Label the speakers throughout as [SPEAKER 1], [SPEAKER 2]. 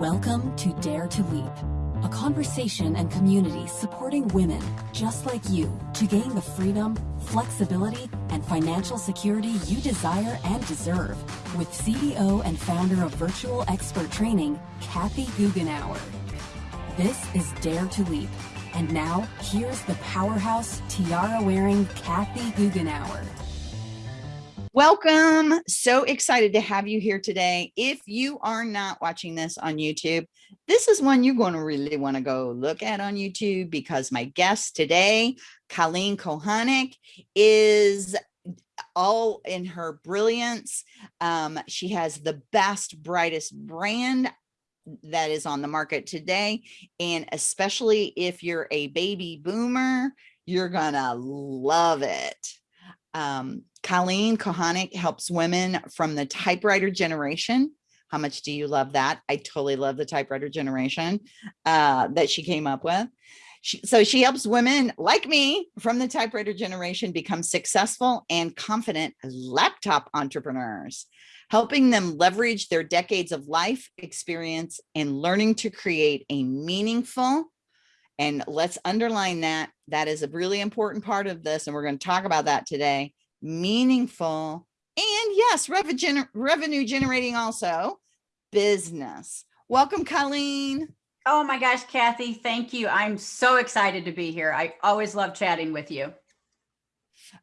[SPEAKER 1] Welcome to Dare to Leap, a conversation and community supporting women just like you to gain the freedom, flexibility, and financial security you desire and deserve with CEO and founder of Virtual Expert Training, Kathy Goughenour. This is Dare to Leap. And now, here's the powerhouse tiara wearing Kathy Goughenour.
[SPEAKER 2] Welcome. So excited to have you here today. If you are not watching this on YouTube, this is one you're going to really want to go look at on YouTube because my guest today, Colleen Kohanic, is all in her brilliance. Um, she has the best, brightest brand that is on the market today. And especially if you're a baby boomer, you're gonna love it. Um, Colleen Kohanic helps women from the typewriter generation. How much do you love that? I totally love the typewriter generation uh, that she came up with. She, so she helps women like me from the typewriter generation become successful and confident laptop entrepreneurs, helping them leverage their decades of life experience and learning to create a meaningful and let's underline that. That is a really important part of this. And we're going to talk about that today. Meaningful and yes, revenue, revenue generating also business. Welcome, Colleen.
[SPEAKER 3] Oh my gosh, Kathy, thank you. I'm so excited to be here. I always love chatting with you.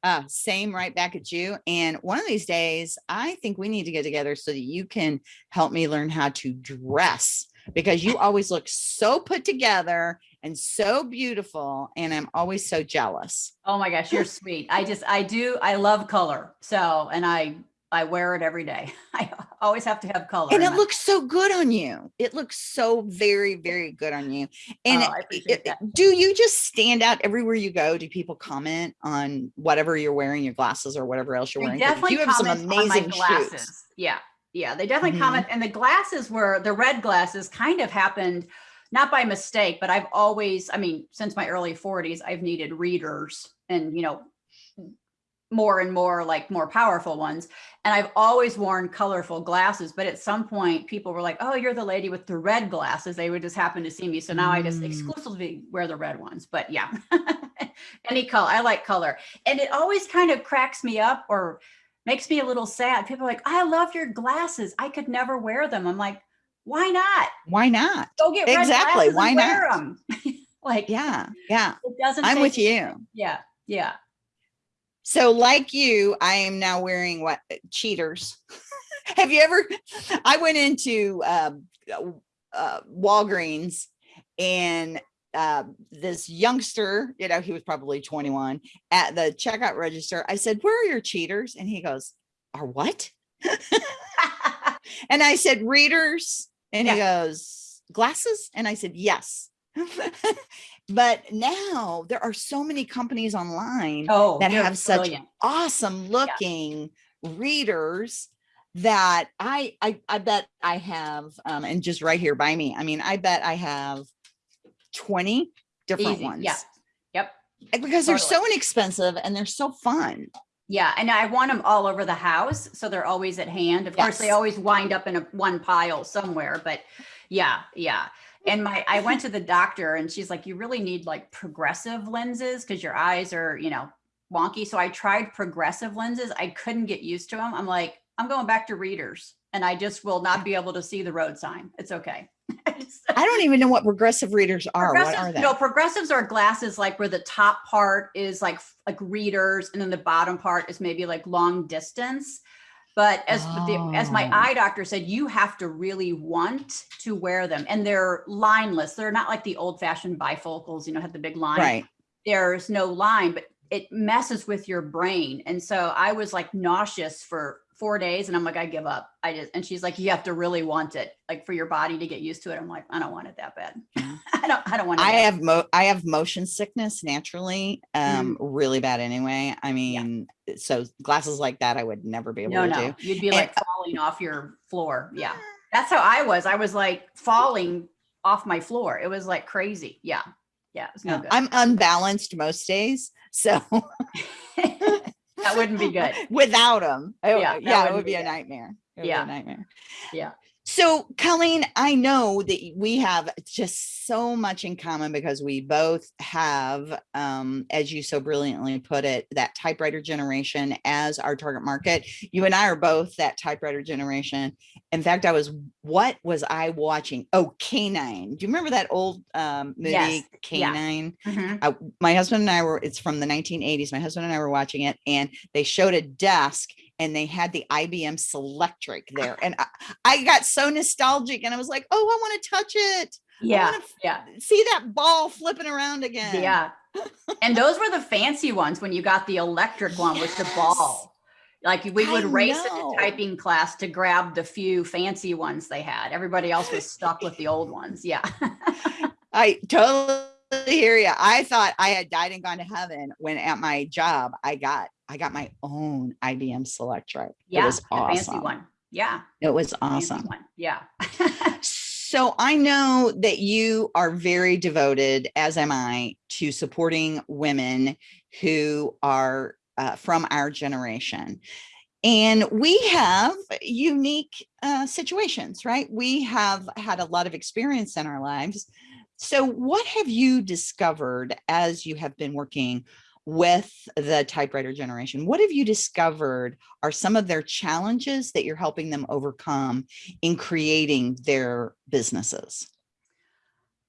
[SPEAKER 2] Uh, same right back at you. And one of these days, I think we need to get together so that you can help me learn how to dress because you always look so put together and so beautiful and I'm always so jealous.
[SPEAKER 3] Oh my gosh, you're sweet. I just I do I love color. So and I I wear it every day. I always have to have color.
[SPEAKER 2] And it looks so good on you. It looks so very, very good on you. And oh, it, it, do you just stand out everywhere you go? Do people comment on whatever you're wearing, your glasses or whatever else you're wearing?
[SPEAKER 3] Definitely you have some amazing glasses. Shoes. Yeah. Yeah. They definitely mm -hmm. comment. And the glasses were the red glasses kind of happened not by mistake, but I've always, I mean, since my early 40s, I've needed readers and, you know, more and more like more powerful ones. And I've always worn colorful glasses, but at some point people were like, oh, you're the lady with the red glasses. They would just happen to see me. So now mm. I just mm. exclusively wear the red ones, but yeah, any color. I like color. And it always kind of cracks me up or makes me a little sad. People are like, I love your glasses. I could never wear them. I'm like, why not?
[SPEAKER 2] Why not?
[SPEAKER 3] Go get
[SPEAKER 2] exactly. Why not?
[SPEAKER 3] Them. like,
[SPEAKER 2] yeah, yeah. It doesn't. I'm with you.
[SPEAKER 3] Yeah, yeah.
[SPEAKER 2] So like you, I am now wearing what cheaters. Have you ever, I went into um, uh, Walgreens and uh, this youngster, you know, he was probably 21 at the checkout register. I said, where are your cheaters? And he goes, are what? and I said, readers. And yeah. he goes, glasses? And I said, yes. but now there are so many companies online oh, that have such awesome looking yeah. readers that I, I I bet I have um and just right here by me. I mean, I bet I have 20 different Easy. ones.
[SPEAKER 3] Yeah. Yep.
[SPEAKER 2] Because totally. they're so inexpensive and they're so fun.
[SPEAKER 3] Yeah, and I want them all over the house, so they're always at hand. Of yes. course, they always wind up in a one pile somewhere, but yeah, yeah. And my I went to the doctor and she's like, you really need like progressive lenses because your eyes are, you know, wonky. So I tried progressive lenses. I couldn't get used to them. I'm like, I'm going back to readers and I just will not be able to see the road sign. It's okay.
[SPEAKER 2] I don't even know what progressive readers are. What are they?
[SPEAKER 3] No, progressives are glasses like where the top part is like like readers and then the bottom part is maybe like long distance. But as oh. the, as my oh. eye doctor said, you have to really want to wear them, and they're lineless. They're not like the old fashioned bifocals, you know, have the big line.
[SPEAKER 2] Right.
[SPEAKER 3] There's no line, but it messes with your brain. And so I was like nauseous for four days and I'm like, I give up. I just, and she's like, you have to really want it, like for your body to get used to it. I'm like, I don't want it that bad. I don't, I don't want it.
[SPEAKER 2] I have, mo I have motion sickness naturally, um, mm. really bad anyway. I mean, yeah. so glasses like that, I would never be able no, to no.
[SPEAKER 3] do. You'd be like and, falling off your floor. Yeah. That's how I was. I was like falling off my floor. It was like crazy. Yeah. Yeah. No
[SPEAKER 2] I'm unbalanced most days. So
[SPEAKER 3] that wouldn't be good
[SPEAKER 2] without them. yeah, yeah, it would be, be a nightmare.
[SPEAKER 3] yeah,
[SPEAKER 2] a nightmare.
[SPEAKER 3] Yeah.
[SPEAKER 2] So, Colleen, I know that we have just so much in common because we both have, um, as you so brilliantly put it, that typewriter generation as our target market. You and I are both that typewriter generation. In fact, I was, what was I watching? Oh, K-9. Do you remember that old um, movie,
[SPEAKER 3] Yes,
[SPEAKER 2] K-9?
[SPEAKER 3] yeah. Mhm.
[SPEAKER 2] uh, my husband and I were, it's from the 1980s. My husband and I were watching it and they showed a desk and they had the IBM Selectric there. And I, I got so nostalgic and I was like, oh, I want to touch it.
[SPEAKER 3] Yeah, yeah,
[SPEAKER 2] See that ball flipping around again.
[SPEAKER 3] yeah. And those were the fancy ones when you got the electric one with the ball. Like we would
[SPEAKER 2] I
[SPEAKER 3] race
[SPEAKER 2] know.
[SPEAKER 3] into typing class to grab the few fancy ones they had. Everybody else was stuck with the old ones. Yeah.
[SPEAKER 2] I totally hear you. I thought I had died and gone to heaven when at my job, I got, I got my own IBM Selectric.
[SPEAKER 3] Yeah.
[SPEAKER 2] It was
[SPEAKER 3] the fancy
[SPEAKER 2] awesome.
[SPEAKER 3] one. Yeah.
[SPEAKER 2] It was awesome.
[SPEAKER 3] one. Yeah.
[SPEAKER 2] So I know that you are very devoted, as am I, to supporting women who are uh, from our generation. And we have unique uh, situations, right? We have had a lot of experience in our lives. So what have you discovered as you have been working with the typewriter generation? What have you discovered are some of their challenges that you're helping them overcome in creating their businesses?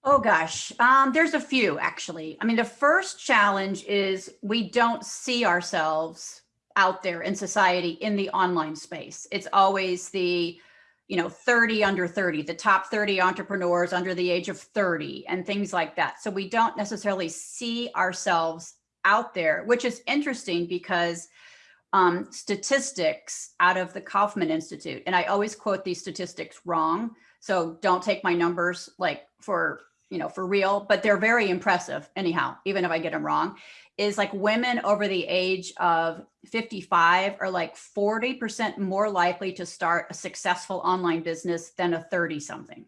[SPEAKER 3] Oh gosh, um, there's a few actually. I mean, the first challenge is we don't see ourselves out there in society in the online space. It's always the, you know, 30 under 30, the top 30 entrepreneurs under the age of 30 and things like that. So we don't necessarily see ourselves out there, which is interesting because um, statistics out of the Kauffman Institute, and I always quote these statistics wrong. So don't take my numbers like for, you know, for real, but they're very impressive anyhow, even if I get them wrong, is like women over the age of 55 are like 40% more likely to start a successful online business than a 30 something.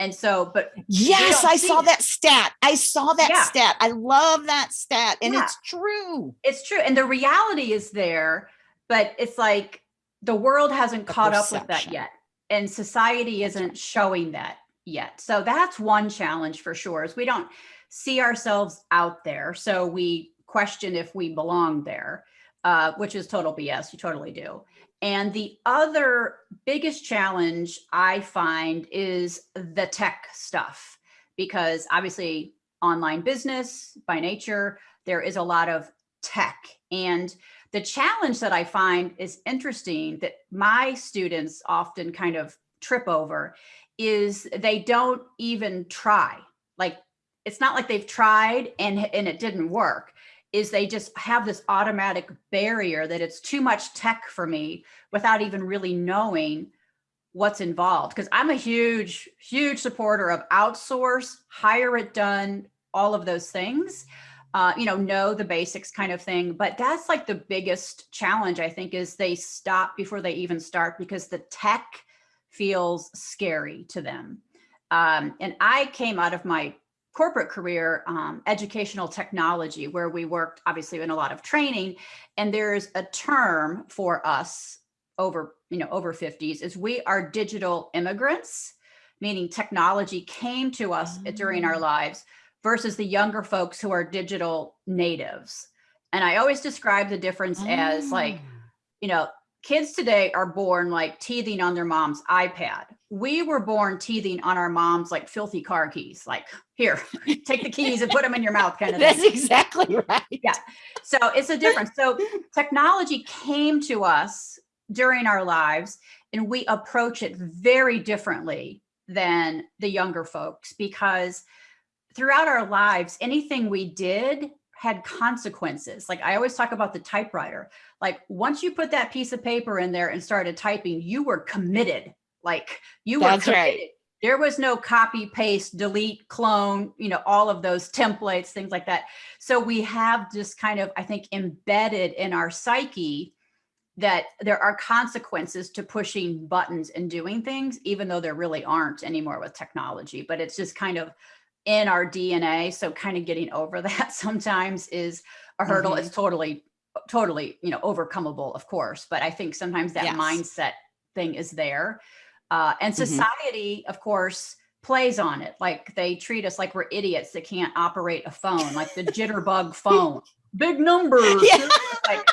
[SPEAKER 3] And so, but
[SPEAKER 2] Yes, I saw
[SPEAKER 3] it.
[SPEAKER 2] that stat. I saw that
[SPEAKER 3] Yeah.
[SPEAKER 2] stat. I love that stat. And
[SPEAKER 3] Yeah.
[SPEAKER 2] it's true.
[SPEAKER 3] it's true. And the reality is there, but it's like the world hasn't
[SPEAKER 2] The
[SPEAKER 3] caught up with that yet. And society isn't showing that yet. So that's one challenge for sure is we don't see ourselves out there. So we question if we belong there, uh, which is total BS. You totally do. And the other biggest challenge I find is the tech stuff, because obviously online business by nature, there is a lot of tech. And the challenge that I find is interesting that my students often kind of trip over is they don't even try. Like it's not like they've tried and, and it didn't work is they just have this automatic barrier that it's too much tech for me without even really knowing what's involved. Because I'm a huge, huge supporter of outsource, hire it done, all of those things. Uh, you know, know the basics kind of thing. But that's like the biggest challenge, I think, is they stop before they even start because the tech feels scary to them. Um, and I came out of my corporate career, um, educational technology, where we worked obviously in a lot of training. And there's a term for us over, you know, over 50s is we are digital immigrants, meaning technology came to us during our
[SPEAKER 2] Oh.
[SPEAKER 3] lives versus the younger folks who are digital natives. And I always describe the difference as like,
[SPEAKER 2] Oh.
[SPEAKER 3] you know, kids today are born like teething on their mom's iPad. We were born teething on our mom's like filthy car keys, like here, take the keys and put them in your mouth kind of
[SPEAKER 2] That's
[SPEAKER 3] thing.
[SPEAKER 2] exactly right.
[SPEAKER 3] Yeah. So it's a difference. So technology came to us during our lives and we approach it very differently than the younger folks because throughout our lives, anything we did had consequences. Like I always talk about the typewriter. Like once you put that piece of paper in there and started typing, you were committed. Like you were
[SPEAKER 2] That's right.
[SPEAKER 3] committed. There was no copy, paste, delete, clone, you know, all of those templates, things like that. So we have just kind of, I think, embedded in our psyche that there are consequences to pushing buttons and doing things, even though there really aren't anymore with technology. But it's just kind of in our DNA. So kind of getting over that sometimes is a hurdle.
[SPEAKER 2] Mhm.
[SPEAKER 3] It's totally, totally, you know, overcomable, of course. But I think sometimes that
[SPEAKER 2] Yes.
[SPEAKER 3] mindset thing is there. Uh, and
[SPEAKER 2] Mhm.
[SPEAKER 3] society, of course, plays on it. Like they treat us like we're idiots that can't operate a phone, like the jitterbug phone. Big numbers.
[SPEAKER 2] Yeah.
[SPEAKER 3] Like,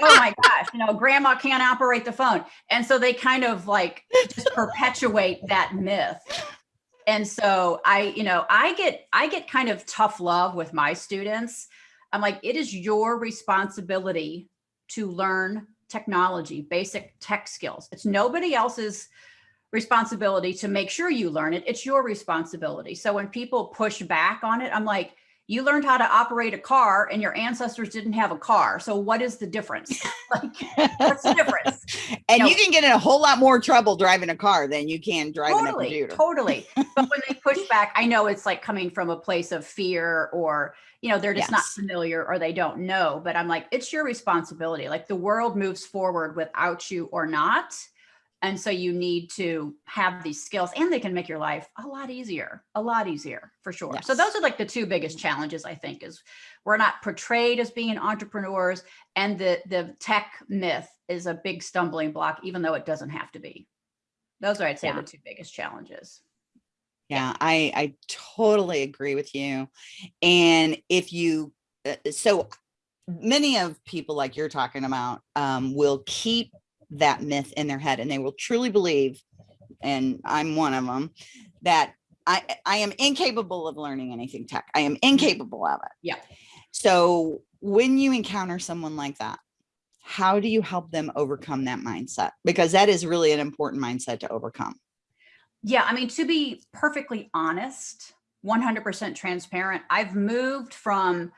[SPEAKER 3] oh my gosh, you know, grandma can't operate the phone. And so they kind of like just perpetuate that myth. And so I, you know, I get I get kind of tough love with my students. I'm like, it is your responsibility to learn technology, basic tech skills. It's nobody else's responsibility to make sure you learn it. It's your responsibility. So when people push back on it, I'm like, you learned how to operate a car and your ancestors didn't have a car. So what is the difference? like, what's the difference?
[SPEAKER 2] and
[SPEAKER 3] know-
[SPEAKER 2] you can get in a whole lot more trouble driving a car than you can driving a
[SPEAKER 3] totally,
[SPEAKER 2] computer.
[SPEAKER 3] totally. But when they push back, I know it's like coming from a place of fear or, you know, they're just not familiar or they don't know. But I'm like, it's your responsibility. Like the world moves forward without you or not. And so you need to have these skills and they can make your life a lot easier, a lot easier for sure. So those are like the two biggest challenges I think is we're not portrayed as being entrepreneurs and the the tech myth is a big stumbling block, even though it doesn't have to be. Those are, I'd say,
[SPEAKER 2] Yeah.
[SPEAKER 3] the two biggest challenges.
[SPEAKER 2] Yeah, I I totally agree with you. And if you uh, so many of people like you're talking about um, will keep that myth in their head and they will truly believe and I'm one of them that I I am incapable of learning anything tech. I am incapable of it.
[SPEAKER 3] Yeah.
[SPEAKER 2] So when you encounter someone like that, how do you help them overcome that mindset? Because that is really an important mindset to overcome.
[SPEAKER 3] Yeah, I mean, to be perfectly honest, 100% transparent, I've moved from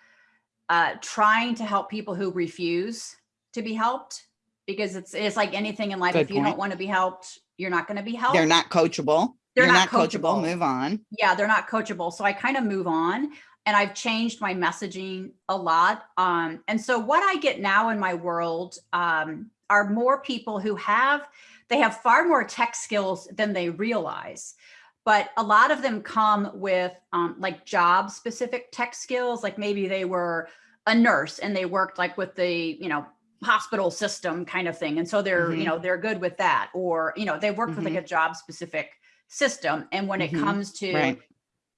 [SPEAKER 3] uh, trying to help people who refuse to be helped because it's it's like anything in life.
[SPEAKER 2] Good
[SPEAKER 3] if you don't want to be helped, you're not going to be helped.
[SPEAKER 2] They're not coachable.
[SPEAKER 3] They're
[SPEAKER 2] You're
[SPEAKER 3] not
[SPEAKER 2] not coachable.
[SPEAKER 3] coachable.
[SPEAKER 2] Move on.
[SPEAKER 3] yeah, they're not coachable. So I kind of move on and I've changed my messaging a lot. Um, and so what I get now in my world um, are more people who have, they have far more tech skills than they realize. But a lot of them come with um, like job specific tech skills, like maybe they were a nurse and they worked like with the, you know, hospital system kind of thing. And so they're,
[SPEAKER 2] Mhm.
[SPEAKER 3] you know, they're good with that. Or, you know, they worked with like a job specific system. And when
[SPEAKER 2] Mhm.
[SPEAKER 3] it comes to
[SPEAKER 2] Right.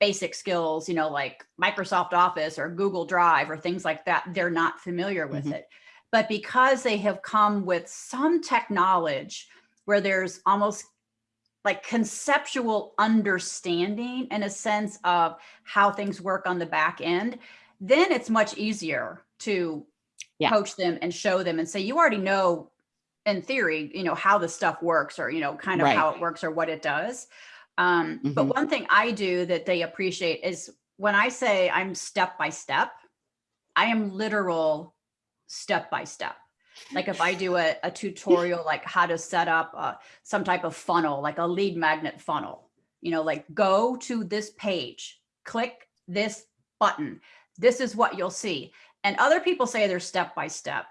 [SPEAKER 3] basic skills, you know, like Microsoft Office or Google Drive or things like that, they're not familiar with it. But because they have come with some tech knowledge where there's almost like conceptual understanding and a sense of how things work on the back end, then it's much easier to
[SPEAKER 2] Yeah.
[SPEAKER 3] coach them and show them and say, you already know in theory, you know, how the stuff works or, you know, kind of
[SPEAKER 2] Right.
[SPEAKER 3] how it works or what it does. Um, But
[SPEAKER 2] Mhm.
[SPEAKER 3] one thing I do that they appreciate is when I say I'm step by step, I am literal step by step. Like if I do a, a tutorial, like how to set up uh, some type of funnel, like a lead magnet funnel, you know, like go to this page, click this button. This is what you'll see. And other people say they're step by step,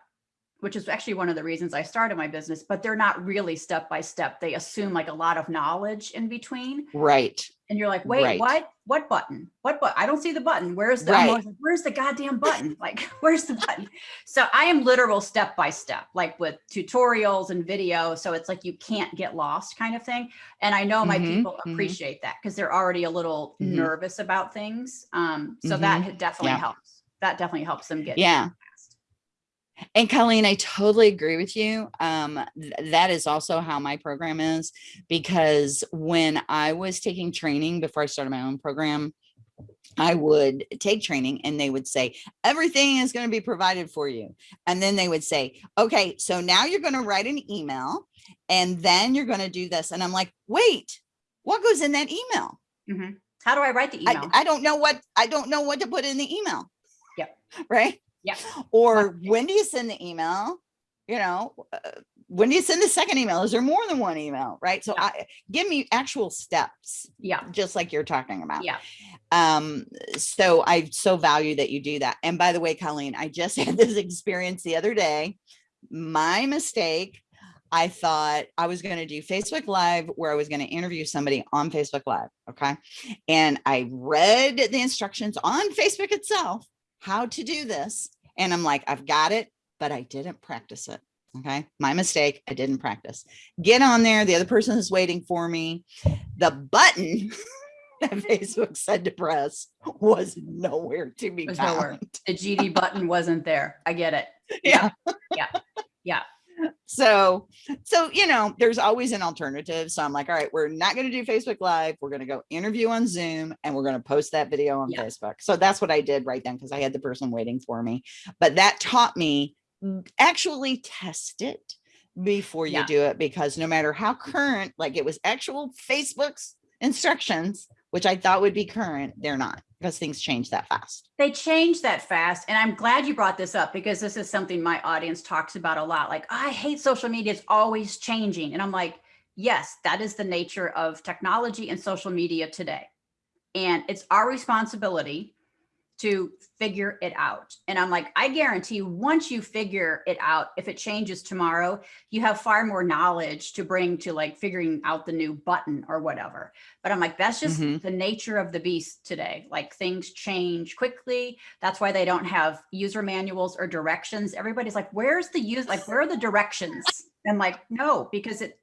[SPEAKER 3] which is actually one of the reasons I started my business, but they're not really step by step. They assume like a lot of knowledge in between.
[SPEAKER 2] Right.
[SPEAKER 3] And you're like, wait,
[SPEAKER 2] Right.
[SPEAKER 3] what? What button? What button? I don't see the button. Where's the
[SPEAKER 2] Right.
[SPEAKER 3] like, where's the goddamn button? Like, where's the button? So I am literal step by step, like with tutorials and video. So it's like you can't get lost kind of thing. And I know my
[SPEAKER 2] Mhm,
[SPEAKER 3] people
[SPEAKER 2] mhm.
[SPEAKER 3] appreciate that because they're already a little
[SPEAKER 2] Mhm.
[SPEAKER 3] nervous about things. Um, so that definitely
[SPEAKER 2] Yeah.
[SPEAKER 3] helps. That definitely helps them get
[SPEAKER 2] Yeah. And Colleen, I totally agree with you. Um, th- that is also how my program is because when I was taking training before I started my own program, I would take training and they would say, everything is going to be provided for you. And then they would say, okay, so now you're going to write an email and then you're going to do this. And I'm like, wait, what goes in that email?
[SPEAKER 3] Mm -hmm. How do I write the
[SPEAKER 2] I,
[SPEAKER 3] email?
[SPEAKER 2] I don't know what, I don't know what to put in the email. Right.
[SPEAKER 3] Yeah.
[SPEAKER 2] Or
[SPEAKER 3] Okay.
[SPEAKER 2] when do you send the email? You know, uh, when do you send the second email? Is there more than one email? Right. So
[SPEAKER 3] Yeah.
[SPEAKER 2] I give me actual steps,
[SPEAKER 3] yeah.
[SPEAKER 2] just like you're talking about.
[SPEAKER 3] Yeah.
[SPEAKER 2] Um, so I so value that you do that. And by the way, Colleen, I just had this experience the other day. My mistake. I thought I was going to do Facebook Live where I was going to interview somebody on Facebook Live. Okay. And I read the instructions on Facebook itself, how to do this. And I'm like, I've got it, but I didn't practice it. Okay, my mistake. I didn't practice. Get on there. The other person is waiting for me. The button that Facebook said to press was nowhere to be found.
[SPEAKER 3] nowhere. The GD button wasn't there. I get it.
[SPEAKER 2] Yeah.
[SPEAKER 3] Yeah. Yeah.
[SPEAKER 2] So, so, you know, there's always an alternative. So I'm like, all right, we're not going to do Facebook live. We're going to go interview on zoom and we're going to post that video on
[SPEAKER 3] Yeah.
[SPEAKER 2] Facebook. So that's what I did right then. Cause I had the person waiting for me, but that taught me actually test it before you
[SPEAKER 3] Yeah.
[SPEAKER 2] do it. Because no matter how current, like it was actual Facebook's instructions, which I thought would be current, they're not because things change that fast.
[SPEAKER 3] They change that fast. And I'm glad you brought this up because this is something my audience talks about a lot. Like, I hate social media. It's always changing. And I'm like, yes, that is the nature of technology and social media today. And it's our responsibility to figure it out. And I'm like, I guarantee once you figure it out, if it changes tomorrow, you have far more knowledge to bring to like figuring out the new button or whatever. But I'm like, that's just
[SPEAKER 2] Mhm.
[SPEAKER 3] the nature of the beast today. Like things change quickly. That's why they don't have user manuals or directions. Everybody's like, where's the use? Like, where are the directions? And like, no, because it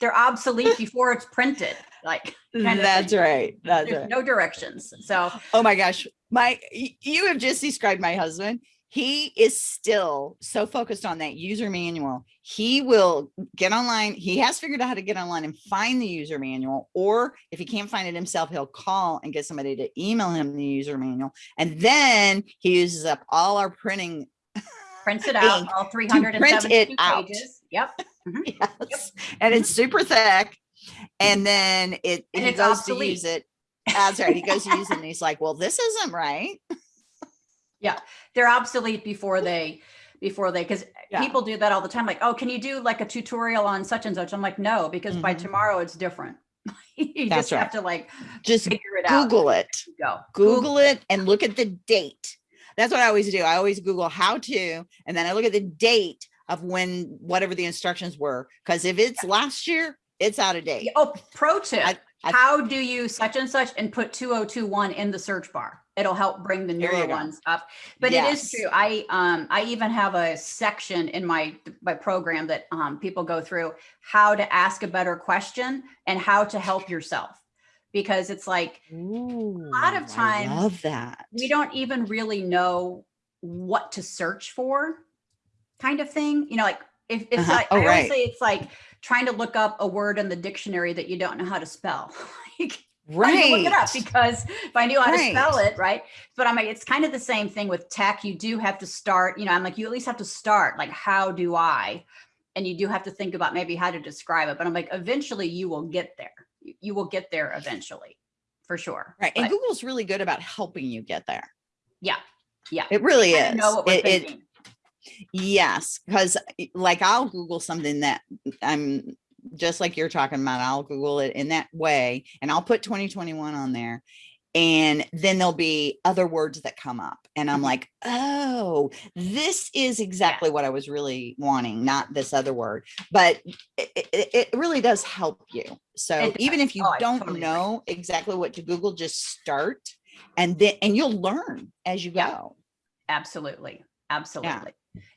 [SPEAKER 3] they're obsolete before it's printed. Like mm, of
[SPEAKER 2] That's right. That's
[SPEAKER 3] There's
[SPEAKER 2] right.
[SPEAKER 3] no directions. So
[SPEAKER 2] Oh my gosh. My you have just described my husband. He is still so focused on that user manual. He will get online. He has figured out how to get online and find the user manual. Or if he can't find it himself, he'll call and get somebody to email him the user manual. And then he uses up all our printing.
[SPEAKER 3] prints it out, all
[SPEAKER 2] it
[SPEAKER 3] 372
[SPEAKER 2] out.
[SPEAKER 3] pages. Yep.
[SPEAKER 2] Yes. And it's super thick. And then it
[SPEAKER 3] And
[SPEAKER 2] he goes
[SPEAKER 3] obsolete.
[SPEAKER 2] to use it. That's right. He goes to use it and he's like, well, this isn't right. Yeah.
[SPEAKER 3] They're obsolete before they before they because
[SPEAKER 2] Yeah.
[SPEAKER 3] people do that all the time. Like, oh, can you do like a tutorial on such and such? I'm like, no, because by
[SPEAKER 2] Mhm.
[SPEAKER 3] tomorrow it's different. you
[SPEAKER 2] That's
[SPEAKER 3] just have to like
[SPEAKER 2] Just
[SPEAKER 3] figure it out.
[SPEAKER 2] Google it.
[SPEAKER 3] Go.
[SPEAKER 2] Google it and look at the date. That's what I always do. I always Google how to, and then I look at the date of when whatever the instructions were. Because if it's last year, it's out of date.
[SPEAKER 3] Oh, pro tip.
[SPEAKER 2] I- I-
[SPEAKER 3] How do you such and such and put 2021 in the search bar? It'll help bring the newer ones up. But it is true. I um I even have a section in my my program that um people go through how to ask a better question and how to help yourself. Because it's like a
[SPEAKER 2] lot
[SPEAKER 3] of times
[SPEAKER 2] I love that.
[SPEAKER 3] we don't even really know what to search for kind of thing you know like if it's
[SPEAKER 2] Uh-huh.
[SPEAKER 3] like
[SPEAKER 2] Oh,
[SPEAKER 3] i always
[SPEAKER 2] right.
[SPEAKER 3] say it's like trying to look up a word in the dictionary that you don't know how to spell like
[SPEAKER 2] right.
[SPEAKER 3] look it up because if I knew how to spell it, right? But I'm like, it's kind of the same thing with tech. You do have to start, you know, I'm like, you at least have to start, like, how do I? And you do have to think about maybe how to describe it. But I'm like, eventually you will get there. You, will get there eventually, for sure.
[SPEAKER 2] right. And Google's really good about helping you get there.
[SPEAKER 3] yeah, yeah.
[SPEAKER 2] It really is.
[SPEAKER 3] know what we're
[SPEAKER 2] It- it-
[SPEAKER 3] thinking.
[SPEAKER 2] Yes, because like I'll Google something that I'm just like you're talking about. I'll Google it in that way and I'll put 2021 on there. And then there'll be other words that come up. And I'm
[SPEAKER 3] Mhm.
[SPEAKER 2] like, oh, this is exactly what I was really wanting, not this other word. But it, it, it really does help you. So even if you
[SPEAKER 3] Oh,
[SPEAKER 2] don't
[SPEAKER 3] totally agree.
[SPEAKER 2] know exactly what to Google, just start and then and you'll learn as you
[SPEAKER 3] Yeah.
[SPEAKER 2] go.
[SPEAKER 3] Absolutely. Absolutely.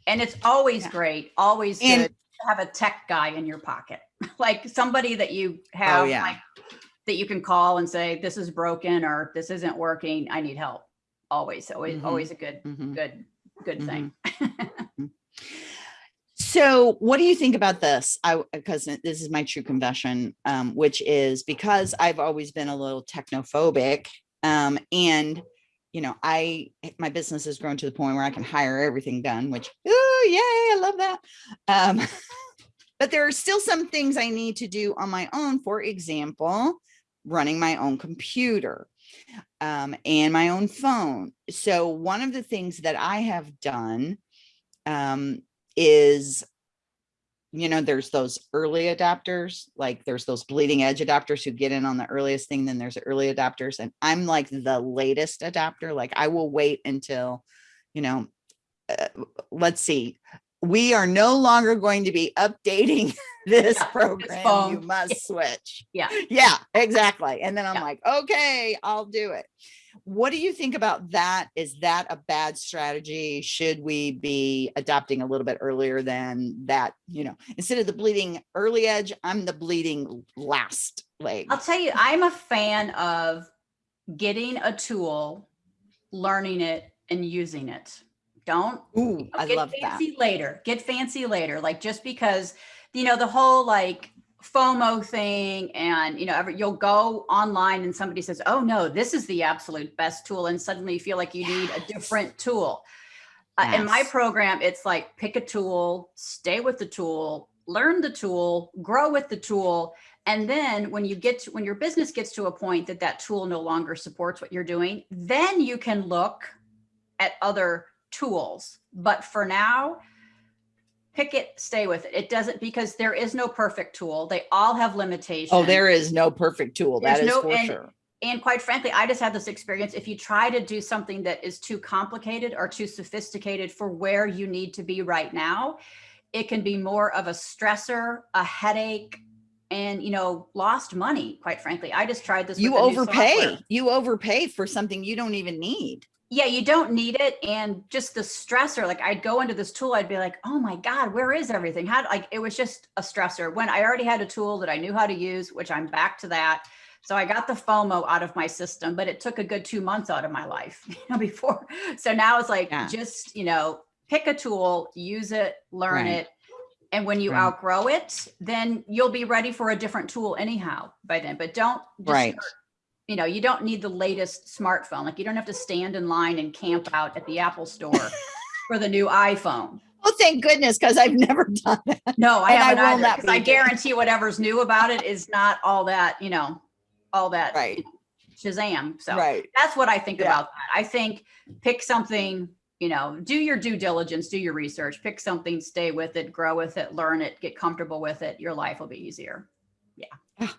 [SPEAKER 3] And it's always
[SPEAKER 2] Yeah.
[SPEAKER 3] great, always
[SPEAKER 2] And-
[SPEAKER 3] good to have a tech guy in your pocket, like somebody that you have
[SPEAKER 2] Oh, yeah.
[SPEAKER 3] like that you can call and say, this is broken or this isn't working. I need help. Always, always,
[SPEAKER 2] Mhm.
[SPEAKER 3] always a good,
[SPEAKER 2] Mhm.
[SPEAKER 3] good, good
[SPEAKER 2] Mhm.
[SPEAKER 3] thing.
[SPEAKER 2] So what do you think about this? I because this is my true confession, um, which is because I've always been a little technophobic. Um, and you know, I my business has grown to the point where I can hire everything done, which oh yay, I love that. Um, but there are still some things I need to do on my own. For example, running my own computer um, and my own phone. So one of the things that I have done um, is, you know, there's those early adapters, like there's those bleeding edge adapters who get in on the earliest thing, then there's early adopters. And I'm like the latest adapter, Like I will wait until, you know, uh, let's see, we are no longer going to be updating this
[SPEAKER 3] Yeah,
[SPEAKER 2] program.
[SPEAKER 3] phone.
[SPEAKER 2] You must switch.
[SPEAKER 3] Yeah.
[SPEAKER 2] Yeah, exactly. And then I'm
[SPEAKER 3] Yeah.
[SPEAKER 2] like, okay, I'll do it. What do you think about that? Is that a bad strategy? Should we be adopting a little bit earlier than that? You know, instead of the bleeding early edge, I'm the bleeding last leg.
[SPEAKER 3] I'll tell you, I'm a fan of getting a tool, learning it and using it. Don't
[SPEAKER 2] Ooh, I
[SPEAKER 3] get
[SPEAKER 2] love that.
[SPEAKER 3] fancy later. Get fancy later. Like just because, you know, the whole like FOMO thing and you know, every, you'll go online and somebody says, "Oh no, this is the absolute best tool," and suddenly you feel like you need a different tool. Uh, in my program, it's like pick a tool, stay with the tool, learn the tool, grow with the tool, and then when you get to, when your business gets to a point that that tool no longer supports what you're doing, then you can look at other tools. But for now, pick it, stay with it. It doesn't because there is no perfect tool. They all have limitations.
[SPEAKER 2] Oh, there is no perfect tool. That
[SPEAKER 3] There's
[SPEAKER 2] is
[SPEAKER 3] no-
[SPEAKER 2] for
[SPEAKER 3] and-
[SPEAKER 2] sure.
[SPEAKER 3] And quite frankly, I just had this experience. If you try to do something that is too complicated or too sophisticated for where you need to be right now, it can be more of a stressor, a headache, and you know, lost money. Quite frankly, I just tried this.
[SPEAKER 2] You
[SPEAKER 3] with the new
[SPEAKER 2] overpay. You overpay for something you don't even need.
[SPEAKER 3] Yeah, you don't need it. And just the stressor, like I'd go into this tool, I'd be like, oh my God, where is everything? How like it was just a stressor when I already had a tool that I knew how to use, which I'm back to that. So I got the FOMO out of my system, but it took a good two months out of my life, you know, before. So now it's like
[SPEAKER 2] Yeah.
[SPEAKER 3] just, you know, pick a tool, use it, learn
[SPEAKER 2] Right.
[SPEAKER 3] it. And when you
[SPEAKER 2] Right.
[SPEAKER 3] outgrow it, then you'll be ready for a different tool anyhow by then. But don't just
[SPEAKER 2] Right.
[SPEAKER 3] You know, you don't need the latest smartphone. Like you don't have to stand in line and camp out at the Apple store for the new iPhone.
[SPEAKER 2] Oh, thank goodness, because I've never done that.
[SPEAKER 3] No, I
[SPEAKER 2] And
[SPEAKER 3] haven't
[SPEAKER 2] will
[SPEAKER 3] either.
[SPEAKER 2] not
[SPEAKER 3] 'cause I guarantee whatever's new about it is not all that, you know, all that
[SPEAKER 2] Right.
[SPEAKER 3] Shazam. So
[SPEAKER 2] Right.
[SPEAKER 3] that's what I think
[SPEAKER 2] Yeah.
[SPEAKER 3] about that. I think pick something, you know, do your due diligence, do your research, pick something, stay with it, grow with it, learn it, get comfortable with it. Your life will be easier.
[SPEAKER 2] You ah,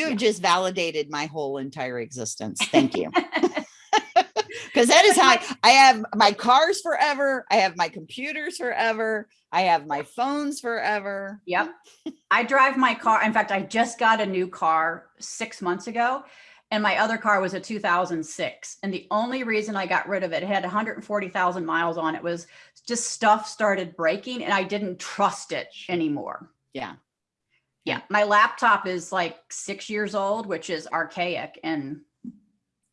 [SPEAKER 2] have
[SPEAKER 3] Yeah.
[SPEAKER 2] just validated my whole entire existence. Thank you. Because that is how I, I have my cars forever. I have my computers forever. I have my phones forever.
[SPEAKER 3] Yep. I drive my car. In fact, I just got a new car six months ago, and my other car was a 2006. And the only reason I got rid of it, it had 140,000 miles on it, was just stuff started breaking, and I didn't trust it anymore.
[SPEAKER 2] Yeah.
[SPEAKER 3] Yeah. My laptop is like six years old, which is archaic and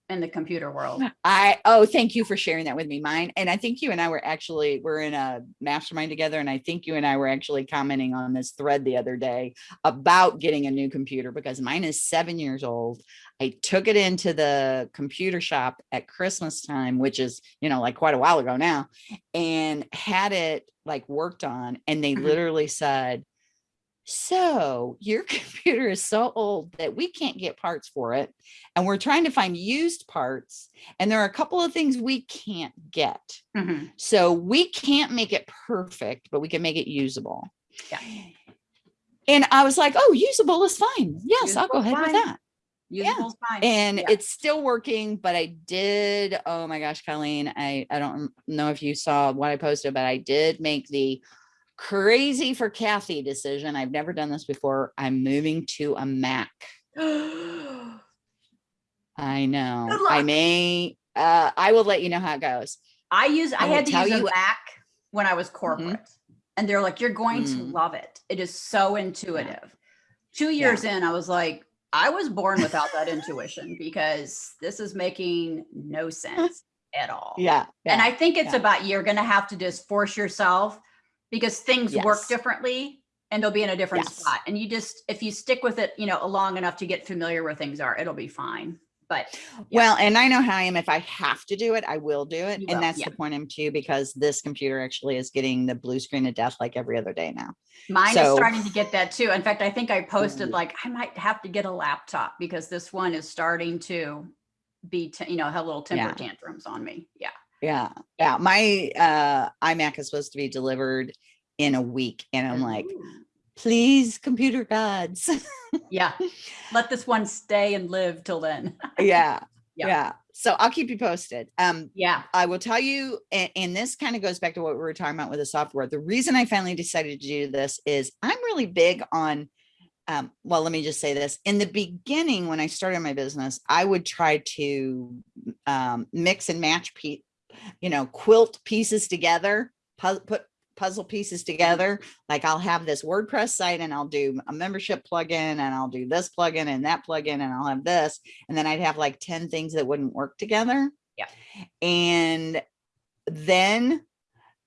[SPEAKER 3] in the computer world.
[SPEAKER 2] I oh, thank you for sharing that with me. Mine and I think you and I were actually we're in a mastermind together, and I think you and I were actually commenting on this thread the other day about getting a new computer because mine is seven years old. I took it into the computer shop at Christmas time, which is you know like quite a while ago now, and had it like worked on, and they
[SPEAKER 3] Mhm.
[SPEAKER 2] literally said. So your computer is so old that we can't get parts for it. And we're trying to find used parts. And there are a couple of things we can't get.
[SPEAKER 3] Mhm.
[SPEAKER 2] So we can't make it perfect, but we can make it usable.
[SPEAKER 3] Yeah.
[SPEAKER 2] And I was like, oh, usable is fine. Yes, I'll go ahead with
[SPEAKER 3] fine.
[SPEAKER 2] that.
[SPEAKER 3] yeah. fine.
[SPEAKER 2] And
[SPEAKER 3] Yeah.
[SPEAKER 2] it's still working, but I did. Oh my gosh, Colleen, I, I don't know if you saw what I posted, but I did make the crazy for Kathy decision. I've never done this before. I'm moving to a Mac. I know.
[SPEAKER 3] Good
[SPEAKER 2] I may, uh, I will let you know how it goes.
[SPEAKER 3] I use I,
[SPEAKER 2] I
[SPEAKER 3] had to use
[SPEAKER 2] you- Mm-hmm.
[SPEAKER 3] Mac when I was corporate. And they're like, you're going to
[SPEAKER 2] Mm.
[SPEAKER 3] love it. It is so intuitive. Two years in, I was like, I was born without that intuition because this is making no sense at all.
[SPEAKER 2] Yeah.
[SPEAKER 3] And I think it's
[SPEAKER 2] yeah.
[SPEAKER 3] about you're going to have to just force yourself because things work differently and they'll be in a different
[SPEAKER 2] Yes.
[SPEAKER 3] spot. And you just, if you stick with it, you know, long enough to get familiar where things are, it'll be fine. But
[SPEAKER 2] Well, and I know how I am. If I have to do it, I will do it.
[SPEAKER 3] You
[SPEAKER 2] and
[SPEAKER 3] will,
[SPEAKER 2] that's
[SPEAKER 3] yeah.
[SPEAKER 2] the point I'm to because this computer actually is getting the blue screen of death like every other day now.
[SPEAKER 3] Mine is starting to get that too. In fact, I think I posted like I might have to get a laptop because this one is starting to be, you know, have little temper
[SPEAKER 2] Yeah.
[SPEAKER 3] tantrums on me. Yeah.
[SPEAKER 2] Yeah. Yeah. My uh iMac is supposed to be delivered in a week. And I'm like, please, computer gods.
[SPEAKER 3] yeah. Let this one stay and live till then.
[SPEAKER 2] yeah.
[SPEAKER 3] Yeah.
[SPEAKER 2] Yeah. so I'll keep you posted. Um,
[SPEAKER 3] Yeah.
[SPEAKER 2] I will tell you, and, and this kind of goes back to what we were talking about with the software. The reason I finally decided to do this is I'm really big on, um, well, let me just say this. In the beginning, when I started my business, I would try to um, mix and match, pe you know, quilt pieces together, pu- put puzzle pieces together. Like I'll have this WordPress site and I'll do a membership plugin and I'll do this plugin and that plugin and I'll have this. And then I'd have like 10 things that wouldn't work together.
[SPEAKER 3] Yeah.
[SPEAKER 2] And then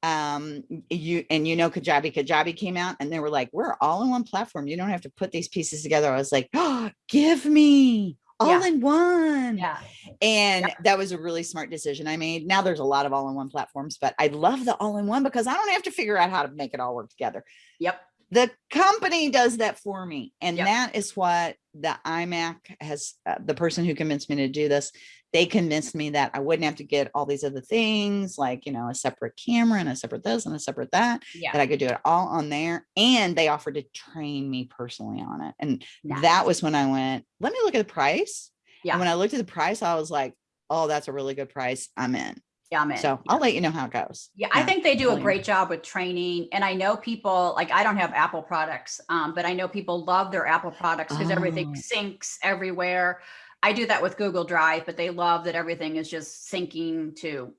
[SPEAKER 2] um you and you know kajabi kajabi came out and they were like we're all in one platform you don't have to put these pieces together i was like oh give me all
[SPEAKER 3] Yeah.
[SPEAKER 2] in one
[SPEAKER 3] Yeah.
[SPEAKER 2] and
[SPEAKER 3] Yeah.
[SPEAKER 2] that was a really smart decision I made. Now there's a lot of all-in-one platforms, but I love the all-in-one because I don't have to figure out how to make it all work together.
[SPEAKER 3] Yep.
[SPEAKER 2] The company does that for me. And
[SPEAKER 3] Yep.
[SPEAKER 2] that is what the iMac has, uh, the person who convinced me to do this, they convinced me that I wouldn't have to get all these other things like, you know, a separate camera and a separate this and a separate that,
[SPEAKER 3] Yeah.
[SPEAKER 2] that I could do it all on there. And they offered to train me personally on it. And
[SPEAKER 3] Nice.
[SPEAKER 2] that was when I went, let me look at the price.
[SPEAKER 3] Yeah.
[SPEAKER 2] And when I looked at the price, I was like, oh, that's a really good price. I'm in.
[SPEAKER 3] Yeah, I'm in.
[SPEAKER 2] So
[SPEAKER 3] Yeah.
[SPEAKER 2] I'll let you know how it goes.
[SPEAKER 3] Yeah, I think they do a great job with training. And I know people like I don't have Apple products, um, but I know people love their Apple products because everything
[SPEAKER 2] Oh.
[SPEAKER 3] syncs everywhere. I do that with Google Drive, but they love that everything is just syncing to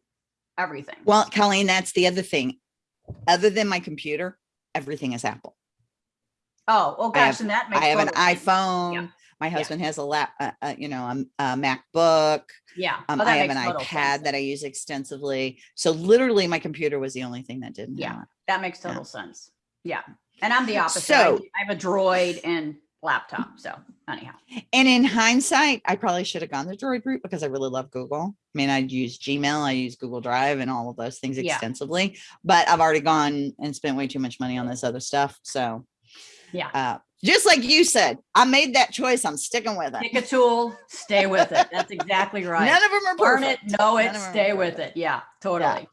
[SPEAKER 3] everything.
[SPEAKER 2] Well, Colleen, that's the other thing. Other than my computer, everything is Apple.
[SPEAKER 3] oh, oh gosh,
[SPEAKER 2] have-
[SPEAKER 3] and that makes
[SPEAKER 2] I have an
[SPEAKER 3] sense.
[SPEAKER 2] iPhone. My husband has a lap, uh, uh, you know, a, a MacBook.
[SPEAKER 3] Yeah.
[SPEAKER 2] Um,
[SPEAKER 3] oh,
[SPEAKER 2] I have an iPad
[SPEAKER 3] sense.
[SPEAKER 2] that I use extensively. So literally my computer was the only thing that didn't
[SPEAKER 3] Yeah.
[SPEAKER 2] it.
[SPEAKER 3] That makes
[SPEAKER 2] Yeah.
[SPEAKER 3] total sense. Yeah. And I'm the opposite. I-
[SPEAKER 2] So-
[SPEAKER 3] I have a droid and laptop. So anyhow.
[SPEAKER 2] And in hindsight, I probably should have gone the Droid route because I really love Google. I mean, I'd use Gmail, I use Google Drive and all of those things extensively,
[SPEAKER 3] Yeah.
[SPEAKER 2] extensively, but I've already gone and spent way too much money on this other stuff. So
[SPEAKER 3] Yeah.
[SPEAKER 2] uh, just like you said, I made that choice. I'm sticking with it.
[SPEAKER 3] Pick a tool, stay with it. That's exactly right.
[SPEAKER 2] None of them are
[SPEAKER 3] Learn it, know it,
[SPEAKER 2] None of 'em are
[SPEAKER 3] stay with it. Yeah, totally.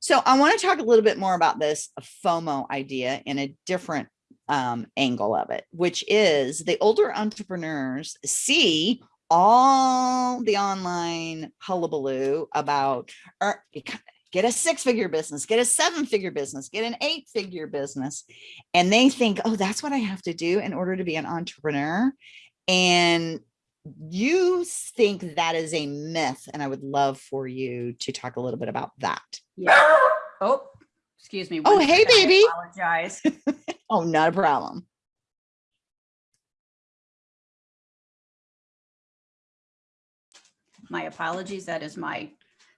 [SPEAKER 2] So I want to talk a little bit more about this FOMO idea in a different um, angle of it, which is the older entrepreneurs see all the online hullabaloo about er, get a six figure business, get a seven figure business, get an eight figure business. And they think, oh, that's what I have to do in order to be an entrepreneur. And you think that is a myth. And I would love for you to talk a little bit about that.
[SPEAKER 3] Yeah. Oh, excuse me.
[SPEAKER 2] Oh, hey,
[SPEAKER 3] second, I
[SPEAKER 2] baby.
[SPEAKER 3] Apologize.
[SPEAKER 2] Oh, not a problem.
[SPEAKER 3] My apologies. That is my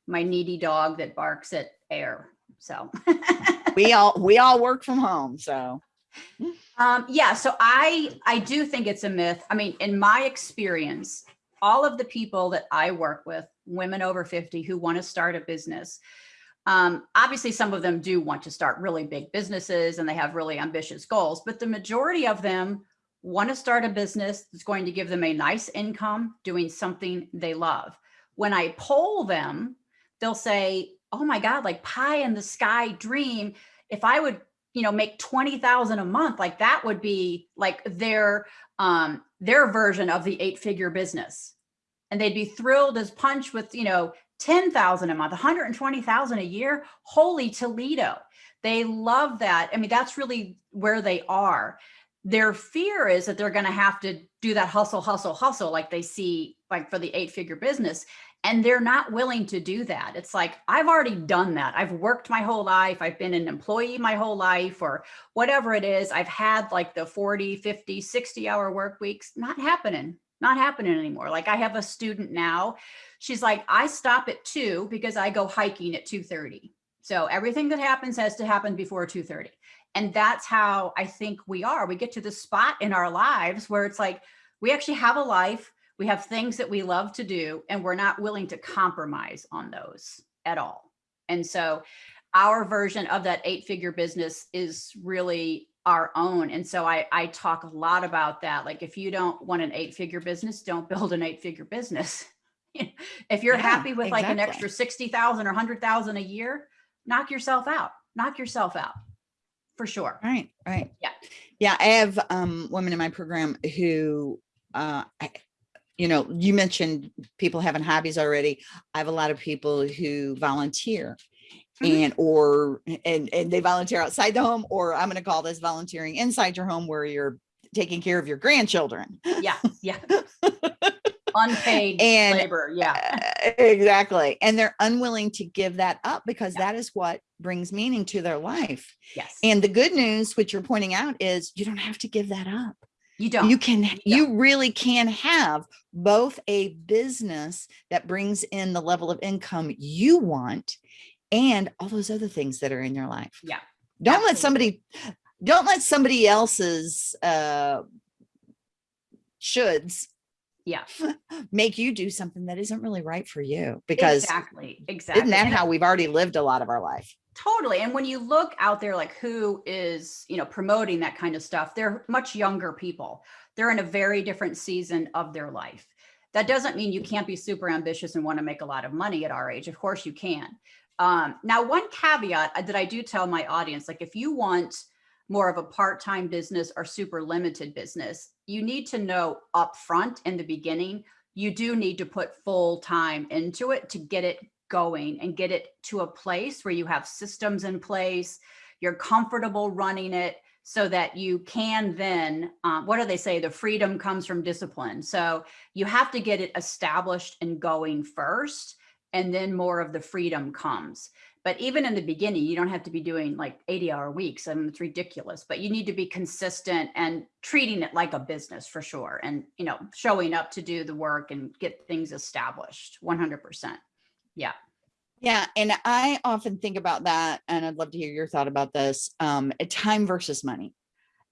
[SPEAKER 3] my needy dog that barks at air. So
[SPEAKER 2] We all we all work from home, so
[SPEAKER 3] um yeah, so I I do think it's a myth. I mean, in my experience, all of the people that I work with, women over 50 who want to start a business, um, obviously some of them do want to start really big businesses and they have really ambitious goals, but the majority of them want to start a business that's going to give them a nice income doing something they love. When I poll them, they'll say, "Oh my god, like pie in the sky dream, if I would, you know, make 20,000 a month, like that would be like their um their version of the eight-figure business." And they'd be thrilled as punch with, you know, 10,000 a month, 120,000 a year. Holy Toledo. They love that. I mean, that's really where they are. Their fear is that they're going to have to do that hustle, hustle, hustle, like they see like for the eight figure business. And they're not willing to do that. It's like, I've already done that. I've worked my whole life. I've been an employee my whole life or whatever it is. I've had like the 40, 50, 60 hour work weeks. Not happening, not happening anymore. Like I have a student now. She's like, I stop at two because I go hiking at 2.30. So everything that happens has to happen before 2.30. And that's how I think we are. We get to the spot in our lives where it's like, we actually have a life. We have things that we love to do, and we're not willing to compromise on those at all. And so our version of that eight figure business is really our own. And so I, I talk a lot about that. Like if you don't want an eight figure business, don't build an eight figure business. if you're
[SPEAKER 2] Yeah,
[SPEAKER 3] happy with like an
[SPEAKER 2] exactly.
[SPEAKER 3] extra 60,000 or 100,000 a year, knock yourself out, knock yourself out for sure.
[SPEAKER 2] right, right.
[SPEAKER 3] Yeah.
[SPEAKER 2] Yeah, I have um women in my program who uh I, you know, you mentioned people having hobbies already. I have a lot of people who volunteer
[SPEAKER 3] Mhm.
[SPEAKER 2] and or and and they volunteer outside the home or I'm going to call this volunteering inside your home where you're taking care of your grandchildren.
[SPEAKER 3] Yeah, yeah. Unpaid
[SPEAKER 2] And-
[SPEAKER 3] labor. Yeah.
[SPEAKER 2] Uh, exactly. And they're unwilling to give that up because that is what brings meaning to their life.
[SPEAKER 3] Yes.
[SPEAKER 2] And the good news, which you're pointing out, is you don't have to give that up.
[SPEAKER 3] You don't.
[SPEAKER 2] You can, you really can have both a business that brings in the level of income you want and all those other things that are in your life.
[SPEAKER 3] Yeah,
[SPEAKER 2] Don't let somebody, don't let somebody else's uh shoulds
[SPEAKER 3] yeah.
[SPEAKER 2] make you do something that isn't really right for you because
[SPEAKER 3] exactly. Exactly.
[SPEAKER 2] isn't that how we've already lived a lot of our life?
[SPEAKER 3] Totally. And when you look out there, like who is, you know, promoting that kind of stuff, they're much younger people. They're in a very different season of their life. That doesn't mean you can't be super ambitious and want to make a lot of money at our age. Of course you can. Um, now, one caveat that I do tell my audience, like if you want more of a part-time business or super limited business, you need to know upfront in the beginning, you do need to put full time into it to get it going and get it to a place where you have systems in place, you're comfortable running it so that you can then, um, what do they say? The freedom comes from discipline. So you have to get it established and going first, and then more of the freedom comes. But even in the beginning, you don't have to be doing like 80 hour weeks. I mean, it's ridiculous, but you need to be consistent and treating it like a business for sure. And, you know, showing up to do the work and get things established 100%. Yeah.
[SPEAKER 2] Yeah. And I often think about that and I'd love to hear your thought about this. Um, time versus money.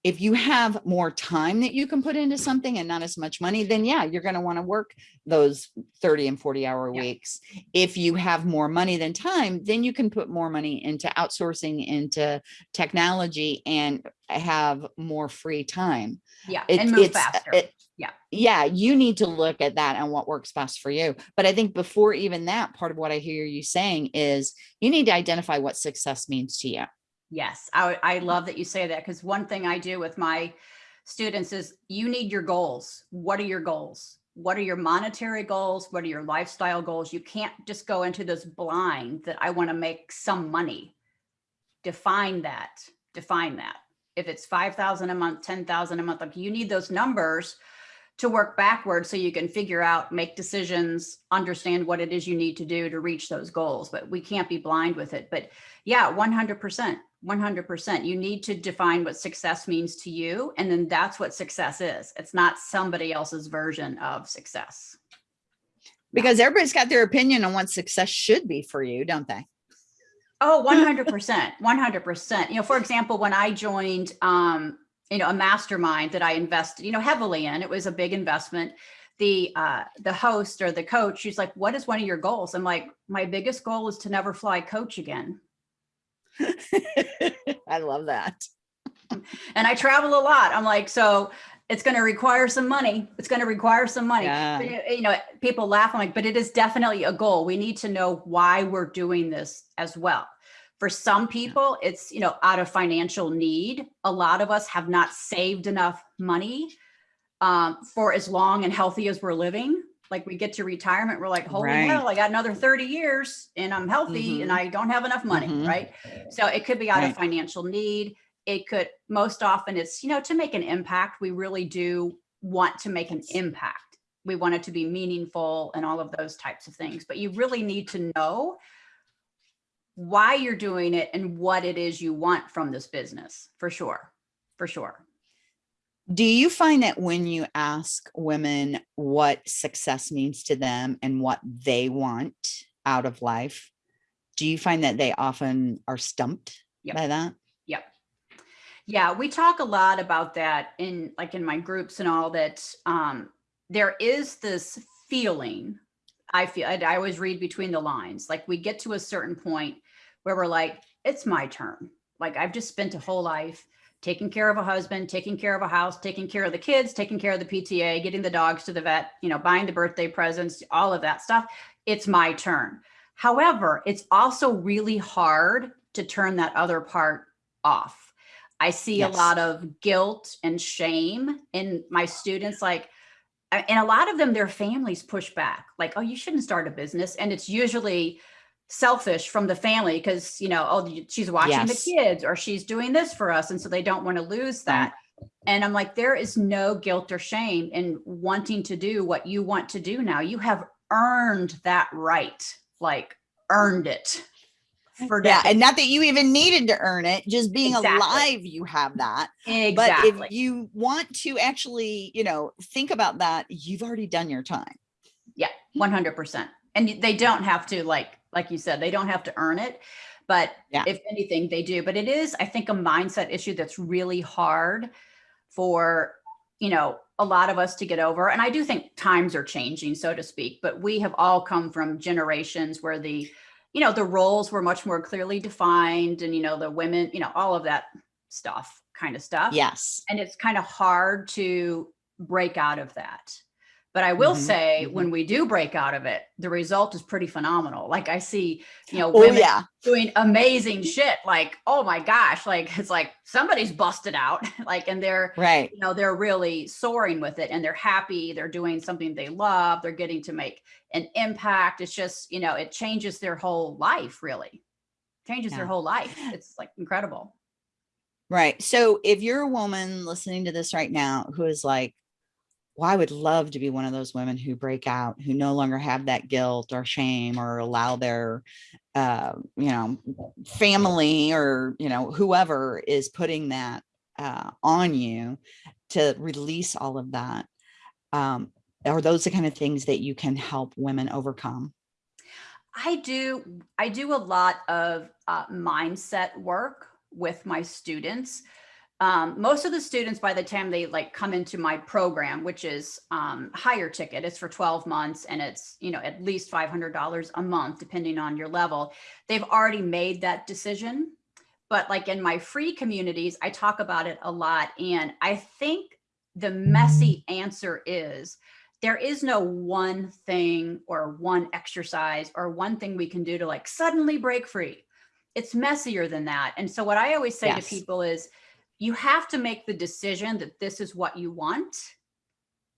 [SPEAKER 2] If you have more time that you can put into something and not as much money, then yeah, you're going to want to work those 30 and 40 hour
[SPEAKER 3] Yeah.
[SPEAKER 2] weeks. If you have more money than time, then you can put more money into outsourcing, into technology and have more free time.
[SPEAKER 3] Yeah.
[SPEAKER 2] It-
[SPEAKER 3] and move
[SPEAKER 2] it's,
[SPEAKER 3] faster.
[SPEAKER 2] it-
[SPEAKER 3] Yeah.
[SPEAKER 2] yeah you need to look at that and what works best for you but i think before even that part of what i hear you saying is you need to identify what success means to you
[SPEAKER 3] Yes, I, I love that you say that because one thing I do with my students is you need your goals. What are your goals? What are your monetary goals? What are your lifestyle goals? You can't just go into this blind that I want to make some money. Define that. Define that. If it's 5,000 a month, 10,000 a month, like you need those numbers to work backwards so you can figure out, make decisions, understand what it is you need to do to reach those goals. But we can't be blind with it. But yeah, 100%. 100%. You need to define what success means to you. And then that's what success is. It's not somebody else's version of success.
[SPEAKER 2] because everybody's got their opinion on what success should be for you don't they
[SPEAKER 3] Oh, 100%. 100%. You know, for example, when I joined, um, you know, a mastermind that I invested, you know, heavily in, it was a big investment. The, uh, the host or the coach, she's like, what is one of your goals? I'm like, my biggest goal is to never fly coach again.
[SPEAKER 2] i love that
[SPEAKER 3] and I travel a lot. I'm like, so it's going to require some money. It's going to require some money.
[SPEAKER 2] Yeah.
[SPEAKER 3] But, you- know, people laugh. I'm like, but it is definitely a goal. We need to know why we're doing this as well. For some people, it's, you know, out of financial need. A lot of us have not saved enough money um, for as long and healthy as we're living. Like we get to retirement, we're like, holy
[SPEAKER 2] Right.
[SPEAKER 3] hell, I got another 30 years and I'm healthy and I don't have enough money,
[SPEAKER 2] Mhm.
[SPEAKER 3] right? So it could be out
[SPEAKER 2] Right.
[SPEAKER 3] of financial need. It could, most often it's, you know, to make an impact, we really do want to make an impact. We want it to be meaningful and all of those types of things, but you really need to know why you're doing it and what it is you want from this business, for sure, for sure.
[SPEAKER 2] Do you find that when you ask women what success means to them and what they want out of life do you find that they often are stumped
[SPEAKER 3] Yep.
[SPEAKER 2] by that
[SPEAKER 3] Yep. Yeah, we talk a lot about that in like in my groups and all that um there is this feeling I feel I, I always read between the lines. Like we get to a certain point where we're like it's my turn. Like I've just spent a whole life taking care of a husband, taking care of a house, taking care of the kids, taking care of the PTA, getting the dogs to the vet, you know, buying the birthday presents, all of that stuff. It's my turn. However, it's also really hard to turn that other part off. I see
[SPEAKER 2] Yes.
[SPEAKER 3] a lot of guilt and shame in my students like and a lot of them, their families push back like, oh, you shouldn't start a business. And it's usually selfish from the family because, you know, oh, she's watching
[SPEAKER 2] Yes.
[SPEAKER 3] the kids or she's doing this for us. And so they don't want to lose mm. that. And I'm like, there is no guilt or shame in wanting to do what you want to do now. You have earned that right, like earned it for
[SPEAKER 2] Yeah. And not that you even needed to earn it, just being
[SPEAKER 3] Exactly.
[SPEAKER 2] alive, you have that.
[SPEAKER 3] exactly.
[SPEAKER 2] But if you want to actually, you know, think about that, you've already done your time.
[SPEAKER 3] Yeah, 100%. And they don't have to like like you said, they don't have to earn it, but
[SPEAKER 2] Yeah.
[SPEAKER 3] if anything they do. But it is I think a mindset issue that's really hard for, you know, a lot of us to get over. And I do think times are changing so to speak, but we have all come from generations where the you know, the roles were much more clearly defined and you know, the women, you know, all of that stuff kind of stuff
[SPEAKER 2] Yes.
[SPEAKER 3] and it's kind of hard to break out of that. But I will
[SPEAKER 2] Mhm,
[SPEAKER 3] say,
[SPEAKER 2] mhm.
[SPEAKER 3] when we do break out of it, the result is pretty phenomenal. Like I see, you know,
[SPEAKER 2] Oh,
[SPEAKER 3] women
[SPEAKER 2] yeah.
[SPEAKER 3] doing amazing shit. Like, oh my gosh, like it's like somebody's busted out. like, and they're,
[SPEAKER 2] Right.
[SPEAKER 3] you know, they're really soaring with it and they're happy. They're doing something they love. They're getting to make an impact. It's just, you know, it changes their whole life, really. Changes their whole life. It's like incredible.
[SPEAKER 2] Right. So if you're a woman listening to this right now who is like, well, I would love to be one of those women who break out, who no longer have that guilt or shame or allow their, uh, you know, family or, you know, whoever is putting that uh, on you to release all of that. Um, are those the kind of things that you can help women overcome?
[SPEAKER 3] I do I do a lot of uh, mindset work with my students. Um, most of the students, by the time they like come into my program, which is um, higher ticket, it's for 12 months and it's you know at least $500 a month, depending on your level. They've already made that decision. But like in my free communities, I talk about it a lot, and I think the messy answer is there is no one thing or one exercise or one thing we can do to like suddenly break free. It's messier than that. And so what I always say
[SPEAKER 2] Yes.
[SPEAKER 3] to people is you have to make the decision that this is what you want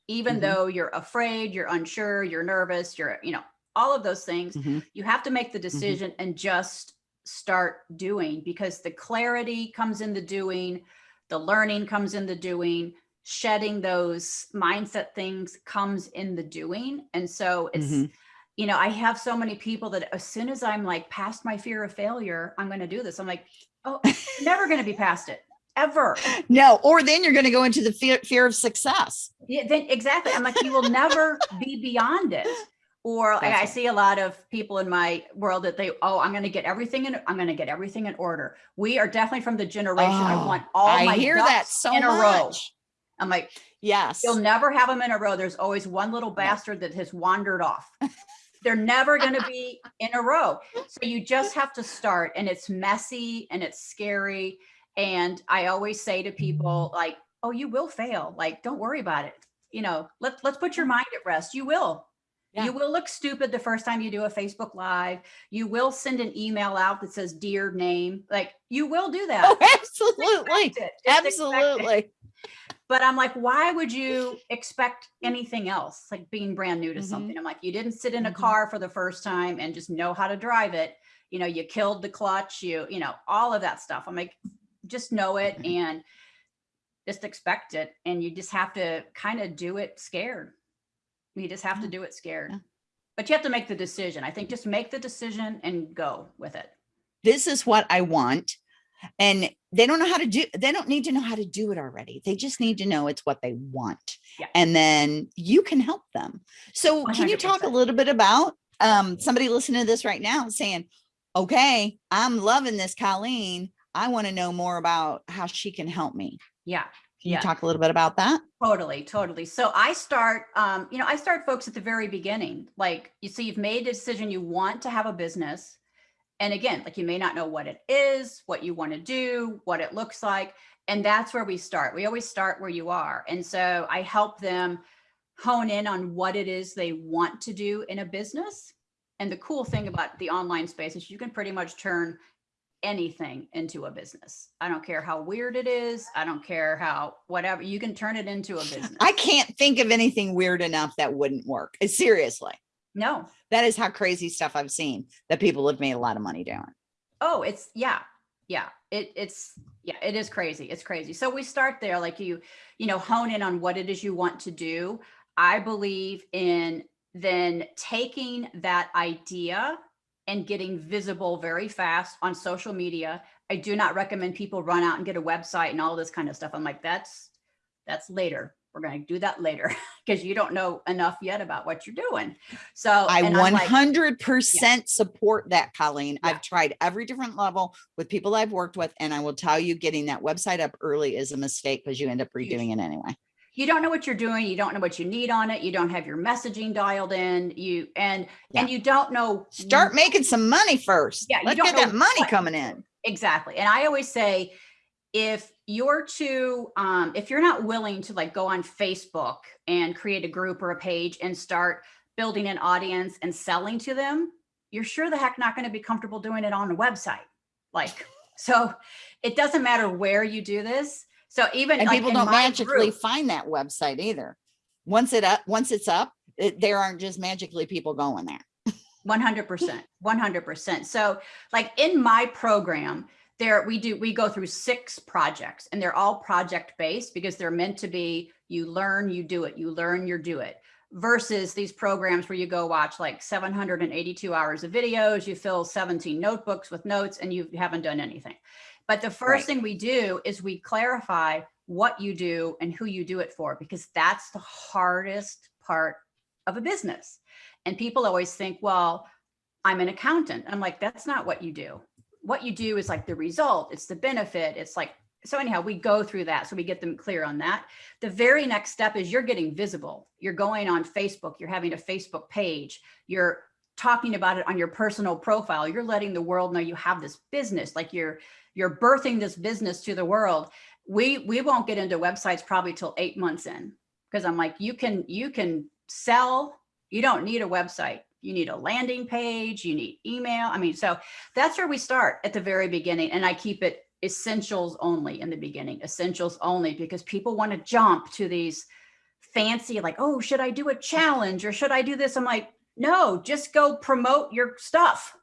[SPEAKER 3] even
[SPEAKER 2] Mhm.
[SPEAKER 3] though you're afraid, you're unsure, you're nervous, you're you know, all of those things.
[SPEAKER 2] Mhm.
[SPEAKER 3] You have to make the decision and just start doing because the clarity comes in the doing, the learning comes in the doing, shedding those mindset things comes in the doing. And so it's,
[SPEAKER 2] Mhm.
[SPEAKER 3] you know, I have so many people that as soon as I'm like past my fear of failure, I'm going to do this. I'm like, oh, you're never going to be past it ever.
[SPEAKER 2] No, or then you're going to go into the fear, fear of success.
[SPEAKER 3] Yeah, then exactly. I'm like, you will never be beyond it. Or like, I see a lot of people in my world that they, oh, I'm going to get everything in, I'm going to get everything in order. We are definitely from the generation. I
[SPEAKER 2] Oh,
[SPEAKER 3] want all
[SPEAKER 2] I
[SPEAKER 3] my
[SPEAKER 2] hear that so
[SPEAKER 3] in a row. I'm like,
[SPEAKER 2] Yes.
[SPEAKER 3] you'll never have them in a row. There's always one little bastard that has wandered off. They're never going to be in a row. So you just have to start and it's messy and it's scary. And I always say to people like, oh, you will fail. Like, don't worry about it. You know, let, let's put your mind at rest. You will.
[SPEAKER 2] Yeah.
[SPEAKER 3] You will look stupid the first time you do a Facebook live. You will send an email out that says dear name. Like you will do that.
[SPEAKER 2] Oh, absolutely.
[SPEAKER 3] expect it. Just expect it
[SPEAKER 2] Absolutely.
[SPEAKER 3] but I'm like, why would you expect anything else? Like being brand new to
[SPEAKER 2] Mhm.
[SPEAKER 3] something. I'm like, you didn't sit in a
[SPEAKER 2] Mhm.
[SPEAKER 3] car for the first time and just know how to drive it. You know, you killed the clutch, you, you know, all of that stuff. I'm like, just know it
[SPEAKER 2] Mhm.
[SPEAKER 3] and just expect it. And you just have to kind of do it scared. You just have to do it scared.
[SPEAKER 2] Yeah.
[SPEAKER 3] But you have to make the decision. I think just make the decision and go with it.
[SPEAKER 2] This is what I want. And they don't know how to do, they don't need to know how to do it already. They just need to know it's what they want.
[SPEAKER 3] Yeah.
[SPEAKER 2] And then you can help them. So can you talk a little bit about um, somebody listening to this right now saying, okay, I'm loving this, Colleen. I want to know more about how she can help me.
[SPEAKER 3] Yeah.
[SPEAKER 2] Can
[SPEAKER 3] Yeah.
[SPEAKER 2] you talk a little bit about that?
[SPEAKER 3] Totally, totally. So I start, um, you know, I start folks at the very beginning. Like you see, you've made a decision you want to have a business. And again, like you may not know what it is, what you want to do, what it looks like. And that's where we start. We always start where you are. And so I help them hone in on what it is they want to do in a business. And the cool thing about the online space is you can pretty much turn anything into a business. I don't care how weird it is. I don't care how whatever you can turn it into a business.
[SPEAKER 2] I can't think of anything weird enough that wouldn't work. Uh, Seriously.
[SPEAKER 3] no.
[SPEAKER 2] That is how crazy stuff I've seen that people have made a lot of money doing.
[SPEAKER 3] Oh, it's yeah. Yeah. It it's yeah, it is crazy. It's crazy. So we start there like you you know hone in on what it is you want to do. I believe in then taking that idea and getting visible very fast on social media. I do not recommend people run out and get a website and all this kind of stuff. I'm like, that's, that's later. We're going to do that later because you don't know enough yet about what you're doing. So
[SPEAKER 2] I
[SPEAKER 3] and I'm like,
[SPEAKER 2] 100% support that, Colleen.
[SPEAKER 3] Yeah.
[SPEAKER 2] I've tried every different level with people I've worked with, and I will tell you getting that website up early is a mistake because you end up redoing it anyway.
[SPEAKER 3] You don't know what you're doing. You don't know what you need on it. You don't have your messaging dialed in. You and and you don't know
[SPEAKER 2] Start making some money first.
[SPEAKER 3] Yeah, you
[SPEAKER 2] Let's
[SPEAKER 3] don't
[SPEAKER 2] get that money
[SPEAKER 3] what-
[SPEAKER 2] coming in.
[SPEAKER 3] Exactly. And I always say, if you're too, um, if you're not willing to like go on Facebook and create a group or a page and start building an audience and selling to them, you're sure the heck not going to be comfortable doing it on a website. Like, so it doesn't matter where you do this. So even
[SPEAKER 2] And
[SPEAKER 3] like
[SPEAKER 2] people don't magically
[SPEAKER 3] group-
[SPEAKER 2] find that website either. Once it up, once it's up, it, there aren't just magically people going there.
[SPEAKER 3] 100%, 100%. So like in my program, there we do we go through six projects and they're all project based because they're meant to be you learn, you do it, you learn, you do it versus these programs where you go watch like 782 hours of videos, you fill 17 notebooks with notes and you haven't done anything. But the first
[SPEAKER 2] Right.
[SPEAKER 3] thing we do is we clarify what you do and who you do it for because that's the hardest part of a business. And people always think, well, I'm an accountant. I'm like, that's not what you do. What you do is like the result, it's the benefit. It's like, so anyhow, we go through that. So we get them clear on that. The very next step is you're getting visible. You're going on Facebook, you're having a Facebook page, you're talking about it on your personal profile. You're letting the world know you have this business, like you're you're birthing this business to the world. We we won't get into websites probably till eight months in because I'm like, you can you can sell. You don't need a website. You need a landing page. You need email. I mean, so that's where we start at the very beginning, and I keep it essentials only in the beginning. Essentials only because people want to jump to these fancy like, oh, should I do a challenge or should I do this? I'm like, no, just go promote your stuff.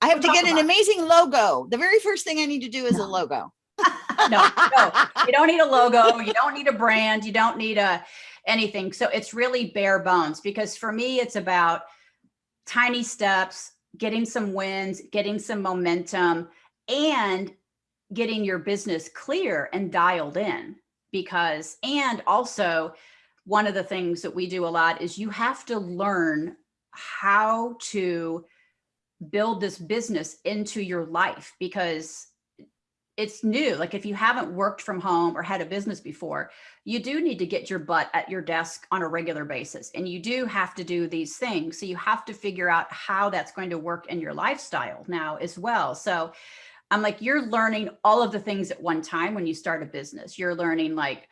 [SPEAKER 2] I have to get an amazing logo. The very first thing I need to do is a logo.
[SPEAKER 3] no, no, you don't need a logo. You don't need a brand. You don't need a anything. So it's really bare bones because for me, it's about tiny steps, getting some wins, getting some momentum, and getting your business clear and dialed in. Because, and also, one of the things that we do a lot is you have to learn how to build this business into your life because it's new. Like if you haven't worked from home or had a business before, you do need to get your butt at your desk on a regular basis. And you do have to do these things. So you have to figure out how that's going to work in your lifestyle now as well. So I'm like, you're learning all of the things at one time when you start a business. You're learning like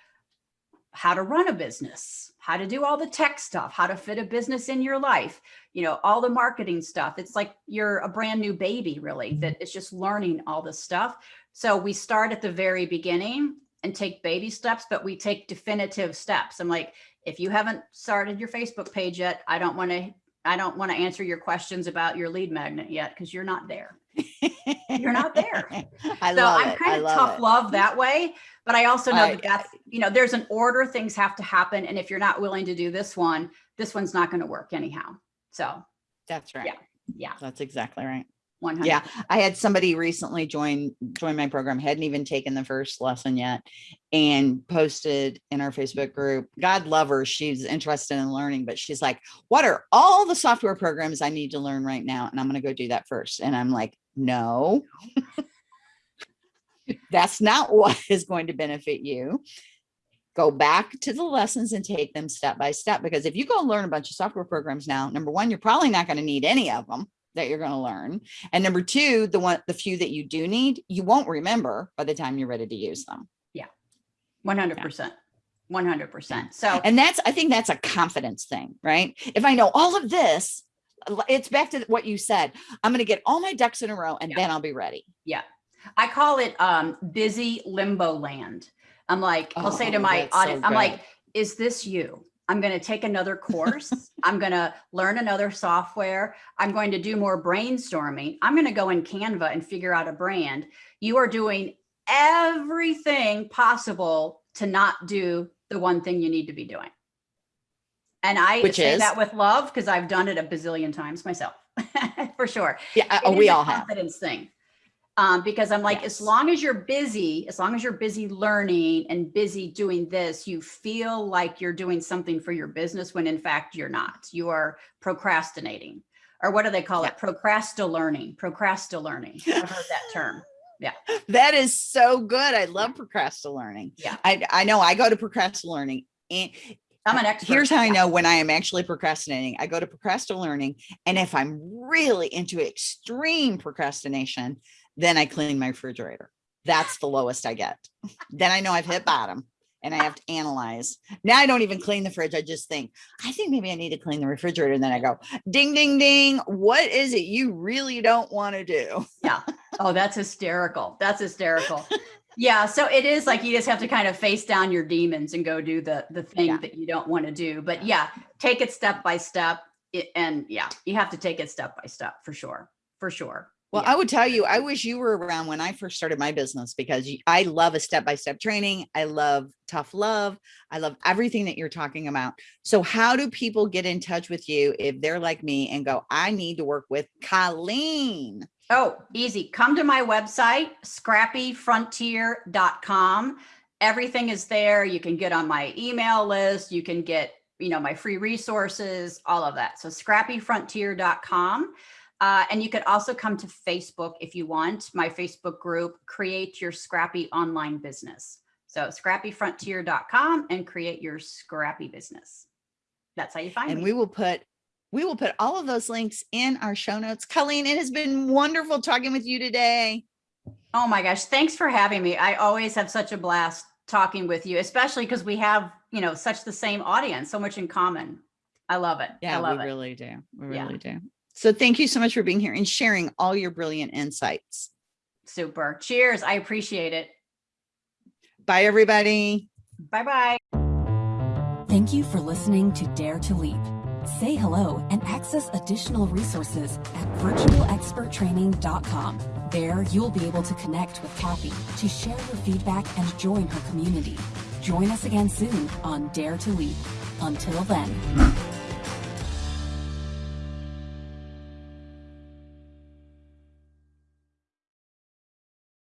[SPEAKER 3] how to run a business, how to do all the tech stuff, how to fit a business in your life, you know, all the marketing stuff. It's like you're a brand new baby, really, that is just learning all this stuff. So we start at the very beginning and take baby steps, but we take definitive steps. I'm like, if you haven't started your Facebook page yet, I don't want to, I don't want to answer your questions about your lead magnet yet because you're not there. You're not there.
[SPEAKER 2] I
[SPEAKER 3] so
[SPEAKER 2] love
[SPEAKER 3] I'm
[SPEAKER 2] it.
[SPEAKER 3] kind of tough
[SPEAKER 2] it.
[SPEAKER 3] love that way, but I also know
[SPEAKER 2] I-
[SPEAKER 3] that that's, you know, there's an order things have to happen. And if you're not willing to do this one, this one's not going to work anyhow. So
[SPEAKER 2] That's right.
[SPEAKER 3] Yeah. yeah,
[SPEAKER 2] That's exactly right.
[SPEAKER 3] 100.
[SPEAKER 2] Yeah, I had somebody recently join join my program, hadn't even taken the first lesson yet, and posted in our Facebook group. God love her, she's interested in learning, but she's like, "What are all the software programs I need to learn right now?" And I'm going to go do that first. And I'm like, "No, that's not what is going to benefit you." Go back to the lessons and take them step by step. Because if you go learn a bunch of software programs now, number one, you're probably not going to need any of them that you're going to learn. And number two, the one, the few that you do need, you won't remember by the time you're ready to use them. Yeah.
[SPEAKER 3] 100%. 100%. So
[SPEAKER 2] And that's, I think that's a confidence thing, right? If I know all of this, it's back to what you said. I'm going to get all my ducks in a row and
[SPEAKER 3] Yeah.
[SPEAKER 2] then I'll be ready.
[SPEAKER 3] Yeah. I call it um busy limbo land. I'm like, I'll say to
[SPEAKER 2] Oh,
[SPEAKER 3] my
[SPEAKER 2] that's so
[SPEAKER 3] I'm like, is this you? I'm going to take another course. I'm going to learn another software. I'm going to do more brainstorming. I'm going to go in Canva and figure out a brand. You are doing everything possible to not do the one thing you need to be doing. And I
[SPEAKER 2] Which
[SPEAKER 3] say
[SPEAKER 2] is?
[SPEAKER 3] that with love because I've done it a bazillion times myself, for sure.
[SPEAKER 2] Yeah, uh,
[SPEAKER 3] It
[SPEAKER 2] oh, we all have.
[SPEAKER 3] confidence thing. Um, because I'm like,
[SPEAKER 2] Yes.
[SPEAKER 3] as long as you're busy, as long as you're busy learning and busy doing this, you feel like you're doing something for your business when in fact you're not. You are procrastinating. Or what do they call it? Procrasti-learning. Procrasti-learning. I've heard that term.
[SPEAKER 2] Yeah, that is so good. I love procrastinating.
[SPEAKER 3] Yeah.
[SPEAKER 2] I, I know I go to procrastinating and
[SPEAKER 3] I'm an expert.
[SPEAKER 2] here's how I know when I am actually procrastinating. I go to procrastinating and if I'm really into extreme procrastination, then I clean my refrigerator. That's the lowest I get. then I know I've hit bottom and I have to analyze. Now I don't even clean the fridge. I just think, I think maybe I need to clean the refrigerator. And then I go, ding, ding, ding. What is it you really don't want to do? Yeah.
[SPEAKER 3] Oh, that's hysterical. That's hysterical. yeah. So it is like you just have to kind of face down your demons and go do the the thing
[SPEAKER 2] Yeah.
[SPEAKER 3] that you don't want to do. But yeah, take it step by step. It, and yeah, you have to take it step by step for sure. For sure.
[SPEAKER 2] Well,
[SPEAKER 3] Yeah.
[SPEAKER 2] I would tell you, I wish you were around when I first started my business because I love a step by step training. I love tough love. I love everything that you're talking about. So, how do people get in touch with you if they're like me and go, I need to work with Colleen?
[SPEAKER 3] Oh, easy. Come to my website, scrappyfrontier.com. Everything is there. You can get on my email list. You can get, you know, my free resources, all of that. So scrappyfrontier.com. Uh, and you could also come to Facebook if you want. My Facebook group, Create Your Scrappy Online Business. So scrappyfrontier.com and create your scrappy business. That's how you find it.
[SPEAKER 2] And
[SPEAKER 3] me.
[SPEAKER 2] we will put we will put all of those links in our show notes. Colleen, it has been wonderful talking with you today.
[SPEAKER 3] Oh my gosh, thanks for having me. I always have such a blast talking with you, especially because we have, you know, such the same audience, so much in common. I love it. I
[SPEAKER 2] Yeah,
[SPEAKER 3] love
[SPEAKER 2] we
[SPEAKER 3] it.
[SPEAKER 2] really do. We
[SPEAKER 3] Yeah.
[SPEAKER 2] really do. So, thank you so much for being here and sharing all your brilliant insights.
[SPEAKER 3] Super. Cheers. I appreciate it.
[SPEAKER 2] Bye, everybody.
[SPEAKER 3] Bye bye.
[SPEAKER 1] Thank you for listening to Dare to Leap. Say hello and access additional resources at virtualexperttraining.com. There, you'll be able to connect with Kathy to share your feedback and join her community. Join us again soon on Dare to Leap. Until then.